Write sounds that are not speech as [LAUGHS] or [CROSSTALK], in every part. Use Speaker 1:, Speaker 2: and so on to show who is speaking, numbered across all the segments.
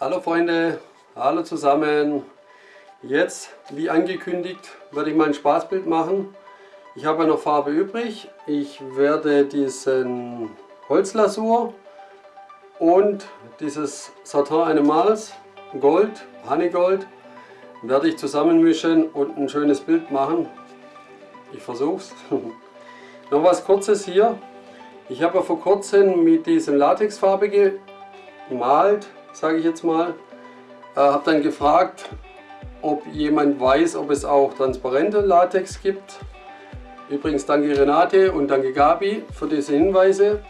Speaker 1: Hallo Freunde, hallo zusammen. Jetzt, wie angekündigt, werde ich mal ein Spaßbild machen. Ich habe ja noch Farbe übrig. Ich werde diesen Holzlasur und dieses Satin Animals Gold, Honeygold, werde ich zusammenmischen und ein schönes Bild machen. Ich versuch's. [LAUGHS] noch was kurzes hier. Ich habe ja vor kurzem mit diesem Latexfarbe gemalt, sage ich jetzt mal. Äh, habe dann gefragt, ob jemand weiß, ob es auch transparente Latex gibt. Übrigens danke Renate und danke Gabi für diese Hinweise.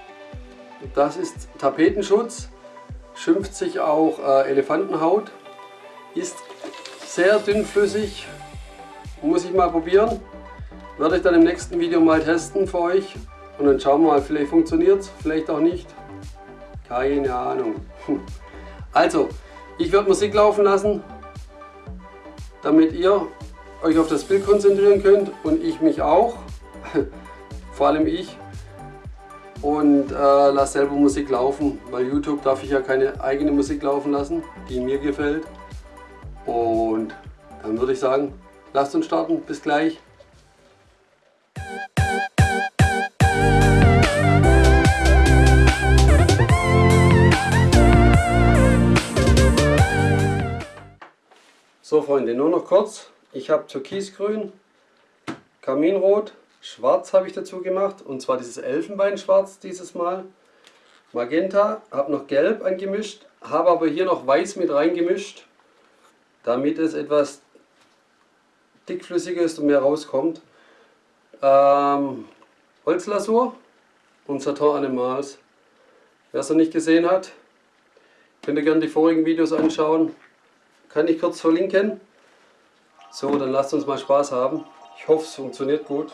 Speaker 1: Das ist Tapetenschutz, schimpft sich auch äh, Elefantenhaut, ist sehr dünnflüssig, muss ich mal probieren. Werde ich dann im nächsten Video mal testen für euch und dann schauen wir mal, vielleicht funktioniert es, vielleicht auch nicht. Keine Ahnung. [LAUGHS] Also, ich werde Musik laufen lassen, damit ihr euch auf das Bild konzentrieren könnt und ich mich auch, [LAUGHS] vor allem ich, und äh, lasse selber Musik laufen. Bei YouTube darf ich ja keine eigene Musik laufen lassen, die mir gefällt. Und dann würde ich sagen, lasst uns starten. Bis gleich. So Freunde, nur noch kurz. Ich habe Türkisgrün, Kaminrot, Schwarz habe ich dazu gemacht und zwar dieses Elfenbeinschwarz dieses Mal. Magenta, habe noch Gelb angemischt, habe aber hier noch Weiß mit reingemischt, damit es etwas dickflüssiger ist und mehr rauskommt. Ähm, Holzlasur und Satin Animals. Wer es noch nicht gesehen hat, könnt ihr gerne die vorigen Videos anschauen. Kann ich kurz verlinken. So, dann lasst uns mal Spaß haben. Ich hoffe, es funktioniert gut.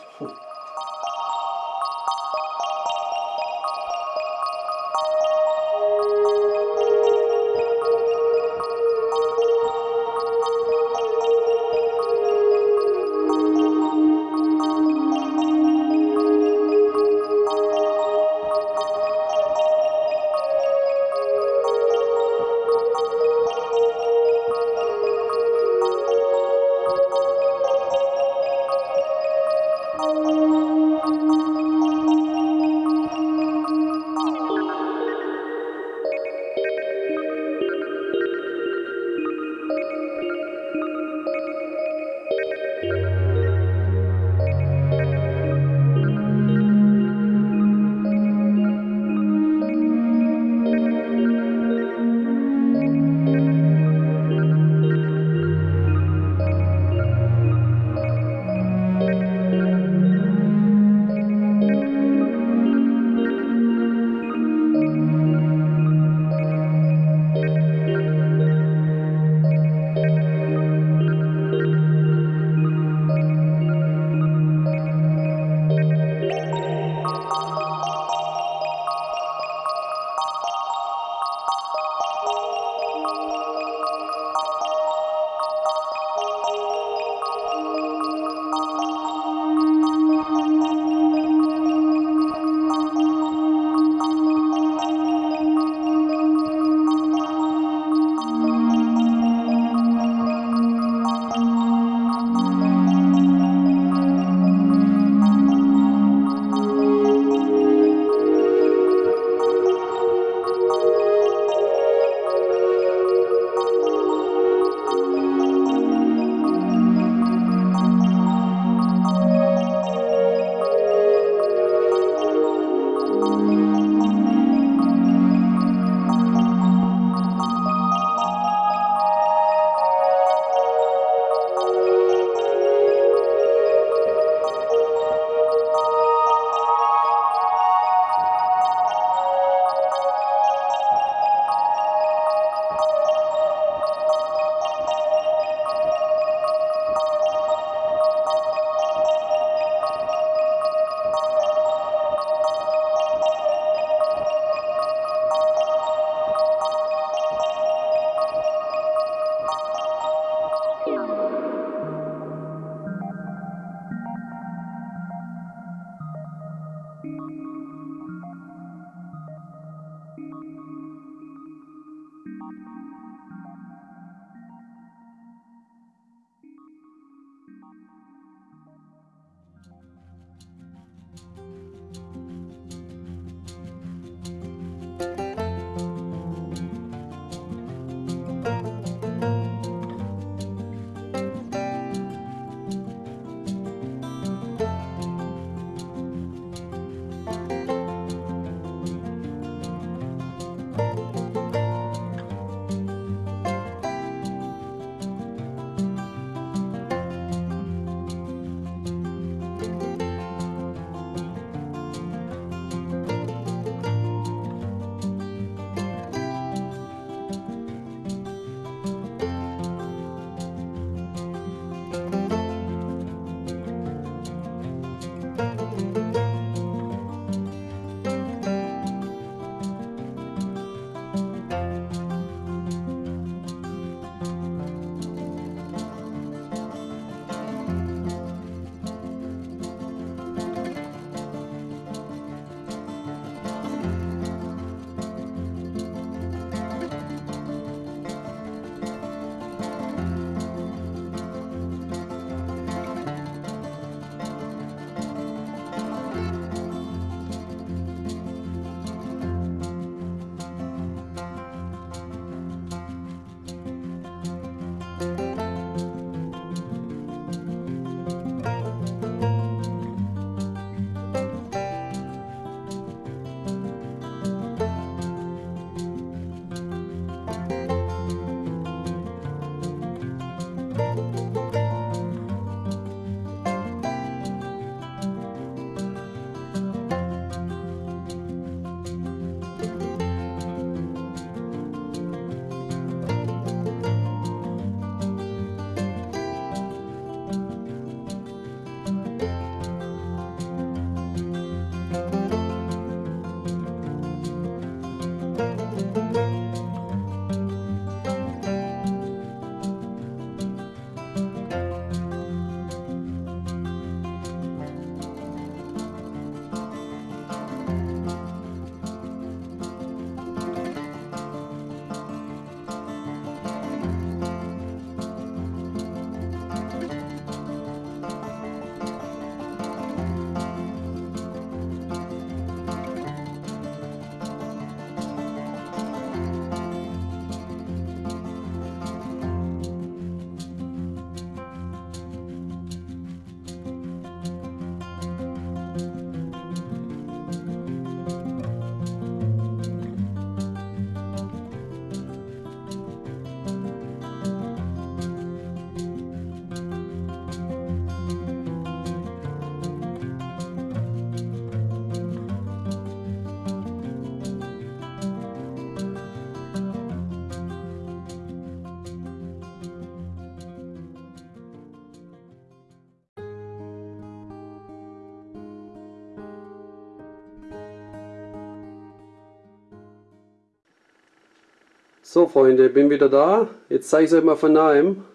Speaker 1: So Freunde, bin wieder da. Jetzt zeige ich es euch mal von nahem.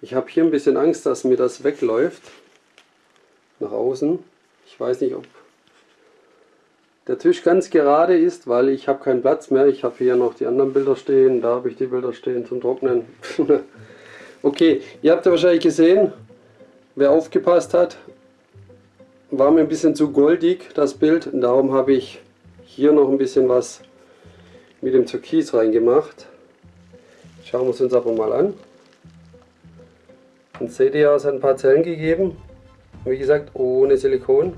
Speaker 1: Ich habe hier ein bisschen Angst, dass mir das wegläuft. Nach außen. Ich weiß nicht, ob der Tisch ganz gerade ist, weil ich habe keinen Platz mehr. Ich habe hier noch die anderen Bilder stehen. Da habe ich die Bilder stehen zum Trocknen. [LAUGHS] okay, ihr habt ja wahrscheinlich gesehen, wer aufgepasst hat, war mir ein bisschen zu goldig das Bild. Und darum habe ich hier noch ein bisschen was mit dem Türkis reingemacht. Schauen wir es uns aber mal an. Dann seht ihr, es hat ein paar Zellen gegeben. Wie gesagt, ohne Silikon.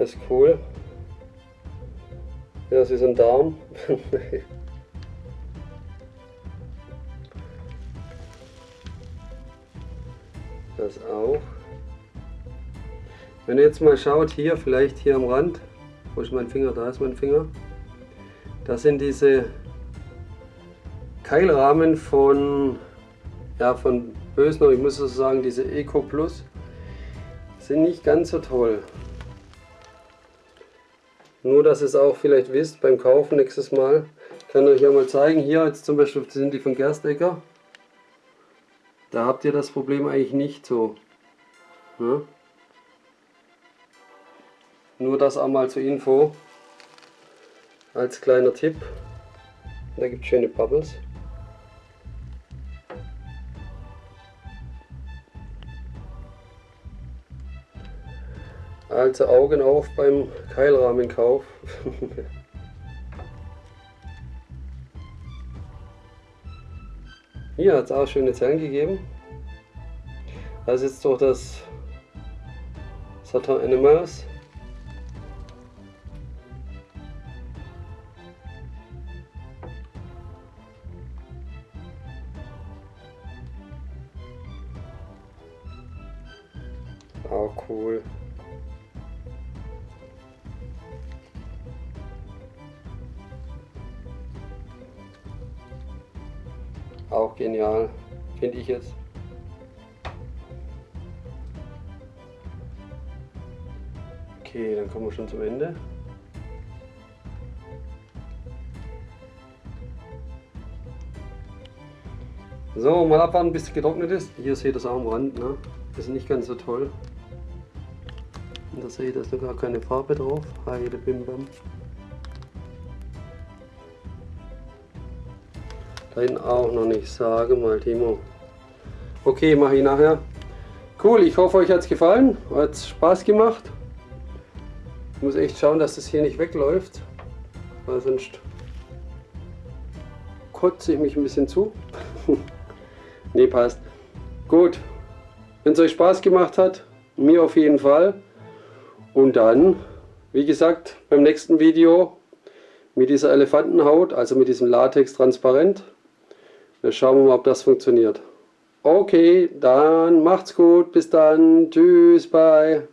Speaker 1: Das ist cool. Ja, das ist ein Darm. [LAUGHS] das auch. Wenn ihr jetzt mal schaut, hier, vielleicht hier am Rand, wo ist mein Finger? Da ist mein Finger. Das sind diese Keilrahmen von, ja, von Bösner, ich muss so sagen, diese Eco Plus, sind nicht ganz so toll. Nur, dass ihr es auch vielleicht wisst beim Kaufen nächstes Mal. Ich kann euch ja mal zeigen. Hier jetzt zum Beispiel sind die von Gerstecker. Da habt ihr das Problem eigentlich nicht so. Ja? Nur das einmal zur Info. Als kleiner Tipp. Da gibt es schöne Bubbles. Also Augen auf beim Keilrahmenkauf. [LAUGHS] Hier hat es auch schöne Zellen gegeben. Das ist jetzt doch das Saturn Animals. Auch genial, finde ich jetzt. Okay, dann kommen wir schon zum Ende. So, mal abwarten, bis es getrocknet ist. Hier seht ihr das auch am Rand. Ne? Das ist nicht ganz so toll. Und da seht ihr, da ist noch gar keine Farbe drauf. Heide Bim Bam. Dein auch noch nicht. Sage mal, Timo. Okay, mache ich nachher. Cool, ich hoffe, euch hat es gefallen. Hat Spaß gemacht. Ich muss echt schauen, dass das hier nicht wegläuft. Weil sonst kotze ich mich ein bisschen zu. [LAUGHS] ne, passt. Gut. Wenn es euch Spaß gemacht hat, mir auf jeden Fall. Und dann, wie gesagt, beim nächsten Video mit dieser Elefantenhaut, also mit diesem Latex transparent. Wir schauen mal, ob das funktioniert. Okay, dann macht's gut. Bis dann. Tschüss, bye.